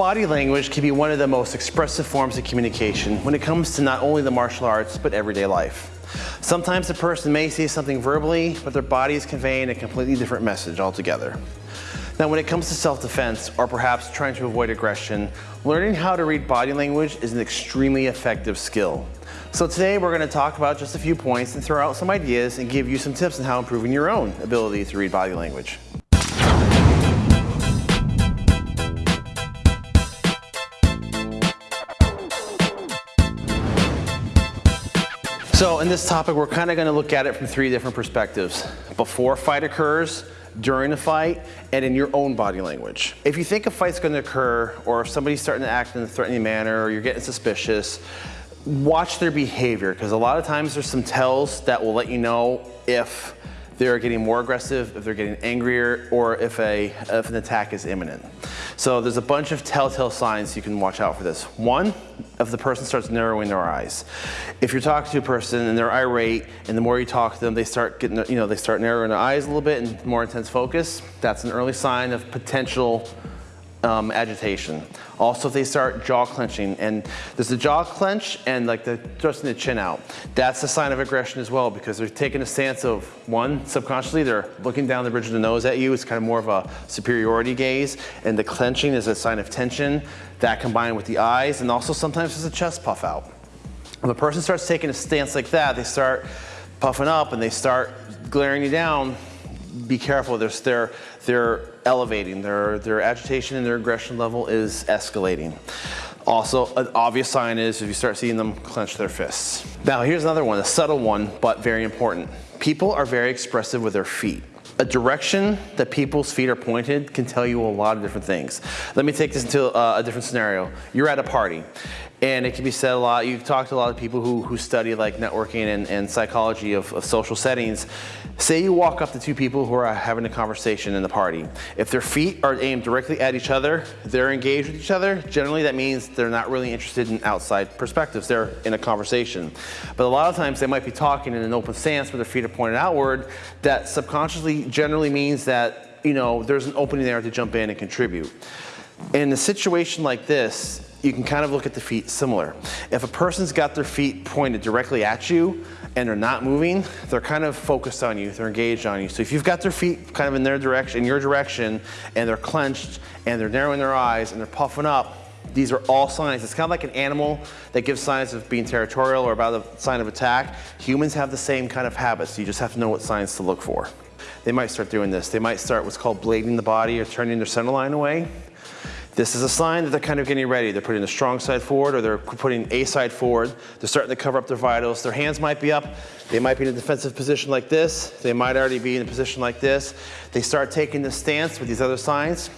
Body language can be one of the most expressive forms of communication when it comes to not only the martial arts, but everyday life. Sometimes a person may say something verbally, but their body is conveying a completely different message altogether. Now, when it comes to self-defense, or perhaps trying to avoid aggression, learning how to read body language is an extremely effective skill. So today we're going to talk about just a few points and throw out some ideas and give you some tips on how improving your own ability to read body language. So in this topic, we're kind of going to look at it from three different perspectives. Before a fight occurs, during a fight, and in your own body language. If you think a fight's going to occur, or if somebody's starting to act in a threatening manner, or you're getting suspicious, watch their behavior, because a lot of times there's some tells that will let you know if they're getting more aggressive, if they're getting angrier, or if, a, if an attack is imminent. So there's a bunch of telltale signs you can watch out for this. One, if the person starts narrowing their eyes. If you're talking to a person and they're irate, and the more you talk to them, they start getting, you know, they start narrowing their eyes a little bit and more intense focus, that's an early sign of potential um, agitation. Also, if they start jaw clenching, and there's a jaw clench and like the thrusting the chin out. That's a sign of aggression as well because they're taking a stance of one, subconsciously, they're looking down the bridge of the nose at you. It's kind of more of a superiority gaze. And the clenching is a sign of tension. That combined with the eyes, and also sometimes there's a chest puff out. When a person starts taking a stance like that, they start puffing up and they start glaring you down, be careful. They're, they're, they're elevating. Their, their agitation and their aggression level is escalating. Also, an obvious sign is if you start seeing them clench their fists. Now, here's another one, a subtle one, but very important. People are very expressive with their feet. A direction that people's feet are pointed can tell you a lot of different things. Let me take this into uh, a different scenario. You're at a party and it can be said a lot, you've talked to a lot of people who, who study like networking and, and psychology of, of social settings. Say you walk up to two people who are having a conversation in the party. If their feet are aimed directly at each other, they're engaged with each other, generally that means they're not really interested in outside perspectives. They're in a conversation. But a lot of times they might be talking in an open stance where their feet are pointed outward. That subconsciously generally means that, you know, there's an opening there to jump in and contribute. In a situation like this, you can kind of look at the feet similar. If a person's got their feet pointed directly at you and they're not moving, they're kind of focused on you, they're engaged on you. So if you've got their feet kind of in their direction, in your direction, and they're clenched and they're narrowing their eyes and they're puffing up, these are all signs. It's kind of like an animal that gives signs of being territorial or about a sign of attack. Humans have the same kind of habits. You just have to know what signs to look for. They might start doing this. They might start what's called blading the body or turning their center line away. This is a sign that they're kind of getting ready. They're putting the strong side forward or they're putting a side forward. They're starting to cover up their vitals. Their hands might be up. They might be in a defensive position like this. They might already be in a position like this. They start taking the stance with these other signs.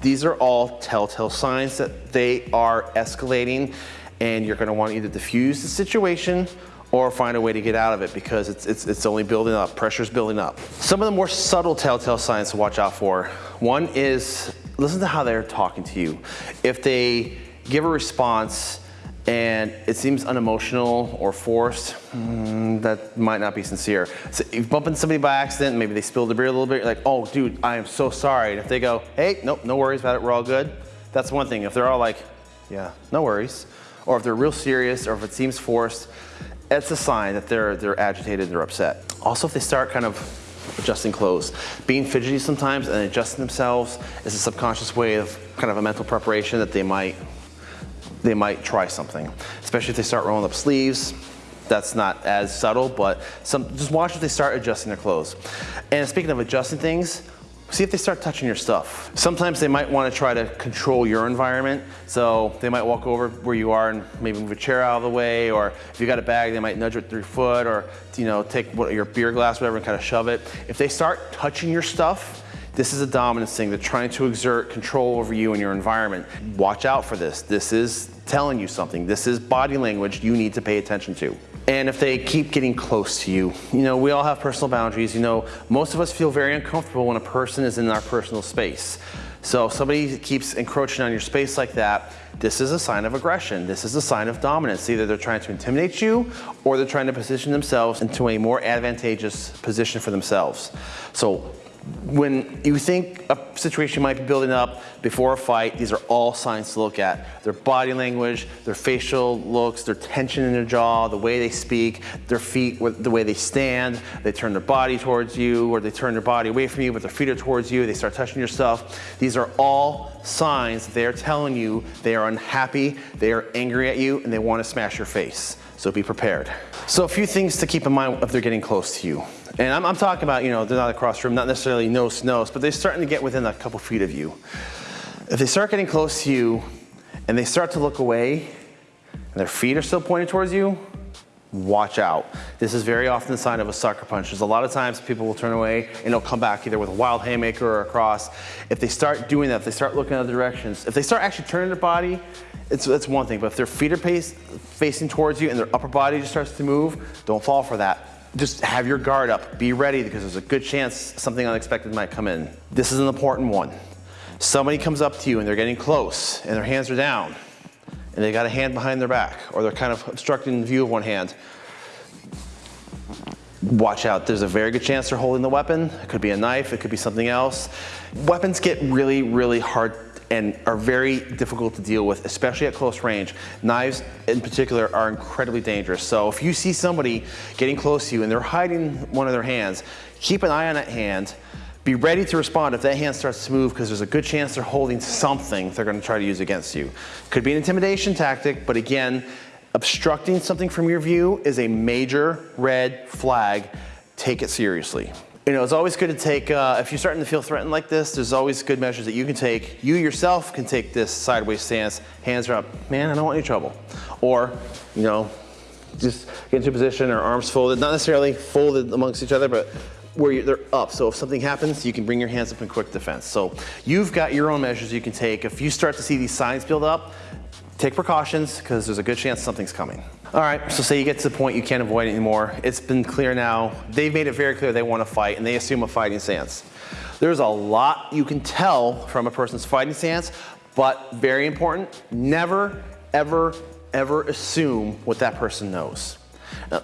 These are all telltale signs that they are escalating and you're gonna want to either diffuse the situation or find a way to get out of it because it's, it's, it's only building up, pressure's building up. Some of the more subtle telltale signs to watch out for. One is listen to how they're talking to you. If they give a response and it seems unemotional or forced, mm, that might not be sincere. So if you bump into somebody by accident, maybe they spilled the beer a little bit, you're like, oh dude, I am so sorry. And if they go, hey, nope, no worries about it, we're all good. That's one thing. If they're all like, yeah, no worries. Or if they're real serious or if it seems forced, it's a sign that they're, they're agitated, they're upset. Also, if they start kind of adjusting clothes. Being fidgety sometimes and adjusting themselves is a subconscious way of kind of a mental preparation that they might, they might try something. Especially if they start rolling up sleeves, that's not as subtle, but some, just watch if they start adjusting their clothes. And speaking of adjusting things, see if they start touching your stuff. Sometimes they might want to try to control your environment. So they might walk over where you are and maybe move a chair out of the way, or if you got a bag, they might nudge it through foot, or you know, take what, your beer glass, whatever, and kind of shove it. If they start touching your stuff, this is a dominance thing. They're trying to exert control over you and your environment. Watch out for this. This is telling you something. This is body language you need to pay attention to. And if they keep getting close to you, you know, we all have personal boundaries. You know, most of us feel very uncomfortable when a person is in our personal space. So if somebody keeps encroaching on your space like that, this is a sign of aggression. This is a sign of dominance. Either they're trying to intimidate you or they're trying to position themselves into a more advantageous position for themselves. So when you think a situation might be building up before a fight, these are all signs to look at. Their body language, their facial looks, their tension in their jaw, the way they speak, their feet, the way they stand, they turn their body towards you or they turn their body away from you but their feet are towards you, they start touching your stuff. These are all signs that they're telling you they are unhappy, they are angry at you, and they want to smash your face. So be prepared. So a few things to keep in mind if they're getting close to you. And I'm, I'm talking about, you know, they're not across the room, not necessarily nose to nose, but they're starting to get within a couple feet of you. If they start getting close to you and they start to look away and their feet are still pointed towards you, watch out. This is very often the sign of a sucker punch. There's a lot of times people will turn away and they'll come back either with a wild haymaker or a cross. If they start doing that, if they start looking other directions, if they start actually turning their body, it's, it's one thing, but if their feet are pace, facing towards you and their upper body just starts to move, don't fall for that just have your guard up. Be ready because there's a good chance something unexpected might come in. This is an important one. Somebody comes up to you and they're getting close and their hands are down and they got a hand behind their back or they're kind of obstructing the view of one hand. Watch out, there's a very good chance they're holding the weapon. It could be a knife, it could be something else. Weapons get really, really hard and are very difficult to deal with, especially at close range. Knives in particular are incredibly dangerous. So if you see somebody getting close to you and they're hiding one of their hands, keep an eye on that hand. Be ready to respond if that hand starts to move because there's a good chance they're holding something they're going to try to use against you. Could be an intimidation tactic, but again, obstructing something from your view is a major red flag. Take it seriously. You know, it's always good to take, uh, if you're starting to feel threatened like this, there's always good measures that you can take. You yourself can take this sideways stance, hands are up, man, I don't want any trouble. Or, you know, just get into a position or arms folded, not necessarily folded amongst each other, but where they're up. So if something happens, you can bring your hands up in quick defense. So you've got your own measures you can take. If you start to see these signs build up, take precautions because there's a good chance something's coming. All right, so say you get to the point you can't avoid it anymore. It's been clear now. They've made it very clear they want to fight and they assume a fighting stance. There's a lot you can tell from a person's fighting stance, but very important, never, ever, ever assume what that person knows. Now,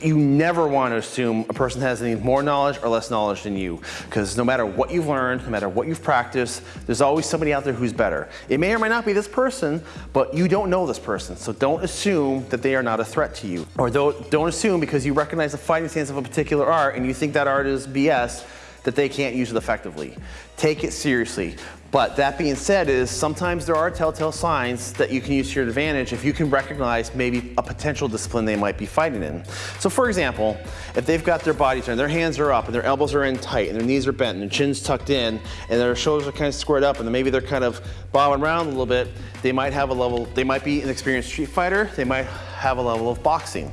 you never want to assume a person has any more knowledge or less knowledge than you because no matter what you've learned, no matter what you've practiced, there's always somebody out there who's better. It may or may not be this person, but you don't know this person. So don't assume that they are not a threat to you. Or don't, don't assume because you recognize the fighting stance of a particular art and you think that art is BS that they can't use it effectively. Take it seriously. But that being said is sometimes there are telltale signs that you can use to your advantage if you can recognize maybe a potential discipline they might be fighting in. So for example, if they've got their body turned, their hands are up and their elbows are in tight and their knees are bent and their chin's tucked in and their shoulders are kind of squared up and maybe they're kind of bobbing around a little bit, they might have a level, they might be an experienced street fighter, they might have a level of boxing.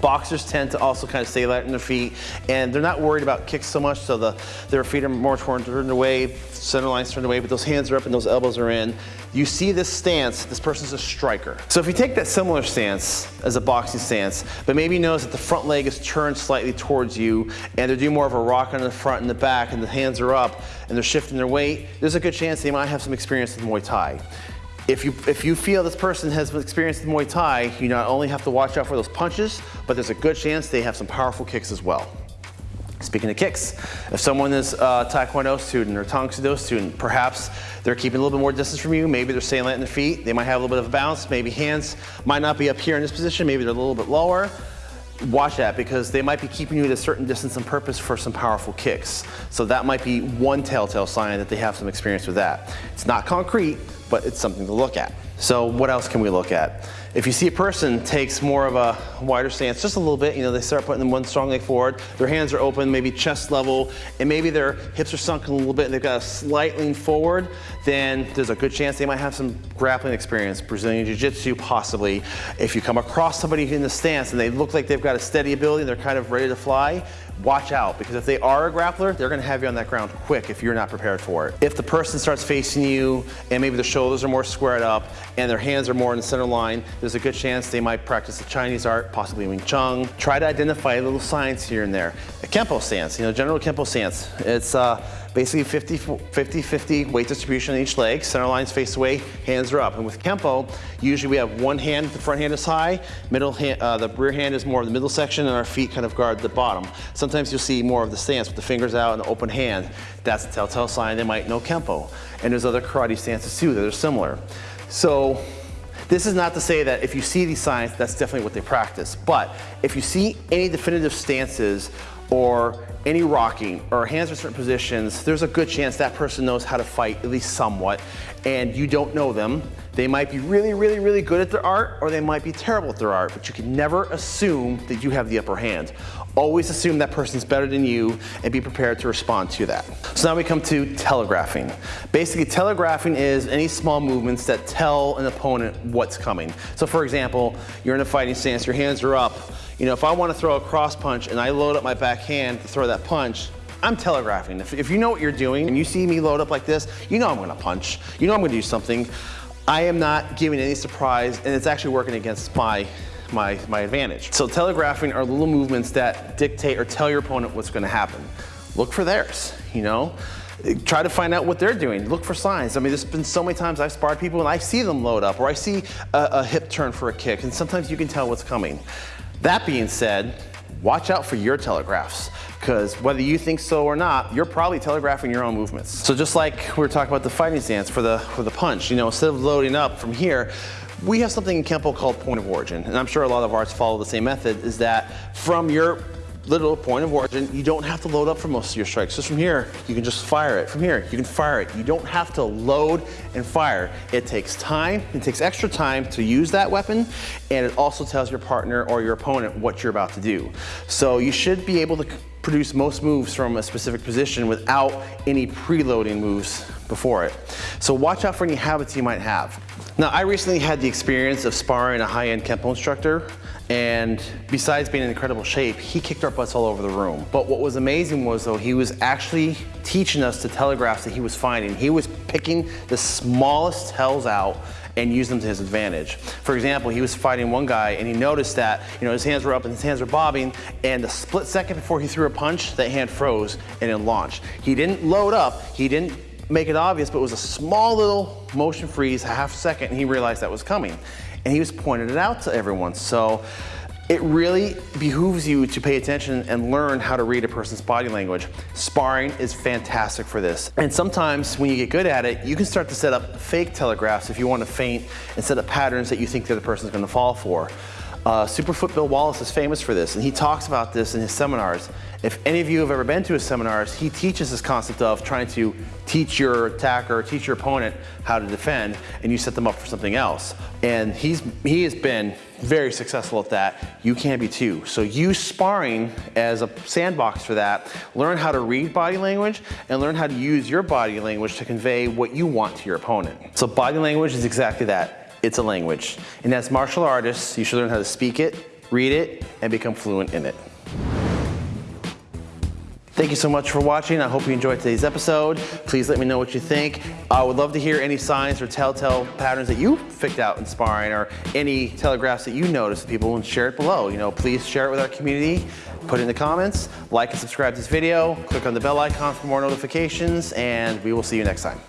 Boxers tend to also kind of stay light on their feet and they're not worried about kicks so much so the, their feet are more turned away, center line's turned away, but those hands are up and those elbows are in. You see this stance, this person's a striker. So if you take that similar stance as a boxing stance, but maybe notice that the front leg is turned slightly towards you and they're doing more of a rock on the front and the back and the hands are up and they're shifting their weight, there's a good chance they might have some experience with Muay Thai. If you, if you feel this person has experience in Muay Thai, you not only have to watch out for those punches, but there's a good chance they have some powerful kicks as well. Speaking of kicks, if someone is a Taekwondo student or Tang student, perhaps they're keeping a little bit more distance from you, maybe they're staying light on their feet, they might have a little bit of a bounce, maybe hands might not be up here in this position, maybe they're a little bit lower. Watch that because they might be keeping you at a certain distance on purpose for some powerful kicks. So that might be one telltale sign that they have some experience with that. It's not concrete, but it's something to look at. So what else can we look at? If you see a person takes more of a wider stance, just a little bit, you know, they start putting one strong leg forward, their hands are open, maybe chest level, and maybe their hips are sunken a little bit and they've got a slight lean forward, then there's a good chance they might have some grappling experience, Brazilian Jiu-Jitsu possibly. If you come across somebody in the stance and they look like they've got a steady ability, and they're kind of ready to fly, watch out because if they are a grappler, they're gonna have you on that ground quick if you're not prepared for it. If the person starts facing you and maybe their shoulders are more squared up and their hands are more in the center line, there's a good chance they might practice the Chinese art, possibly Wing Chun. Try to identify little signs here and there. A Kempo stance, you know, general Kempo stance. It's uh, basically 50-50 weight distribution in each leg. Center lines face away, hands are up. And with Kempo, usually we have one hand, the front hand is high, middle hand, uh, the rear hand is more of the middle section, and our feet kind of guard the bottom. Sometimes you'll see more of the stance with the fingers out and the open hand. That's a telltale sign they might know Kempo. And there's other karate stances too that are similar. So this is not to say that if you see these signs, that's definitely what they practice. But if you see any definitive stances or any rocking or hands in certain positions, there's a good chance that person knows how to fight at least somewhat and you don't know them. They might be really, really, really good at their art or they might be terrible at their art, but you can never assume that you have the upper hand. Always assume that person's better than you and be prepared to respond to that. So now we come to telegraphing. Basically, telegraphing is any small movements that tell an opponent what's coming. So for example, you're in a fighting stance, your hands are up. You know, if I want to throw a cross punch and I load up my back hand to throw that punch, I'm telegraphing. If, if you know what you're doing and you see me load up like this, you know I'm gonna punch. You know I'm gonna do something. I am not giving any surprise and it's actually working against my my, my advantage. So telegraphing are little movements that dictate or tell your opponent what's gonna happen. Look for theirs, you know? Try to find out what they're doing. Look for signs. I mean, there's been so many times I've sparred people and I see them load up or I see a, a hip turn for a kick and sometimes you can tell what's coming. That being said, watch out for your telegraphs because whether you think so or not, you're probably telegraphing your own movements. So just like we were talking about the fighting stance for the, for the punch, you know, instead of loading up from here, we have something in Kempo called point of origin, and I'm sure a lot of arts follow the same method, is that from your little point of origin, you don't have to load up for most of your strikes. Just from here, you can just fire it. From here, you can fire it. You don't have to load and fire. It takes time, it takes extra time to use that weapon, and it also tells your partner or your opponent what you're about to do. So you should be able to produce most moves from a specific position without any preloading moves before it. So watch out for any habits you might have. Now, I recently had the experience of sparring a high-end Kempo instructor, and besides being in incredible shape, he kicked our butts all over the room. But what was amazing was though, he was actually teaching us the telegraphs that he was finding. He was picking the smallest tells out and use them to his advantage. For example, he was fighting one guy and he noticed that, you know, his hands were up and his hands were bobbing and the split second before he threw a punch, that hand froze and it launched. He didn't load up, he didn't make it obvious, but it was a small little motion freeze, half second, and he realized that was coming. And he was pointing it out to everyone. So it really behooves you to pay attention and learn how to read a person's body language. Sparring is fantastic for this. And sometimes when you get good at it, you can start to set up fake telegraphs if you want to feint and set up patterns that you think the other person's going to fall for. Uh, Superfoot Bill Wallace is famous for this, and he talks about this in his seminars. If any of you have ever been to his seminars, he teaches this concept of trying to teach your attacker, teach your opponent how to defend, and you set them up for something else. And he's he has been very successful at that. You can be too. So use sparring as a sandbox for that. Learn how to read body language and learn how to use your body language to convey what you want to your opponent. So body language is exactly that it's a language. And as martial artists, you should learn how to speak it, read it, and become fluent in it. Thank you so much for watching. I hope you enjoyed today's episode. Please let me know what you think. I would love to hear any signs or telltale patterns that you picked out in sparring or any telegraphs that you noticed people and share it below. You know, please share it with our community. Put it in the comments, like and subscribe to this video, click on the bell icon for more notifications, and we will see you next time.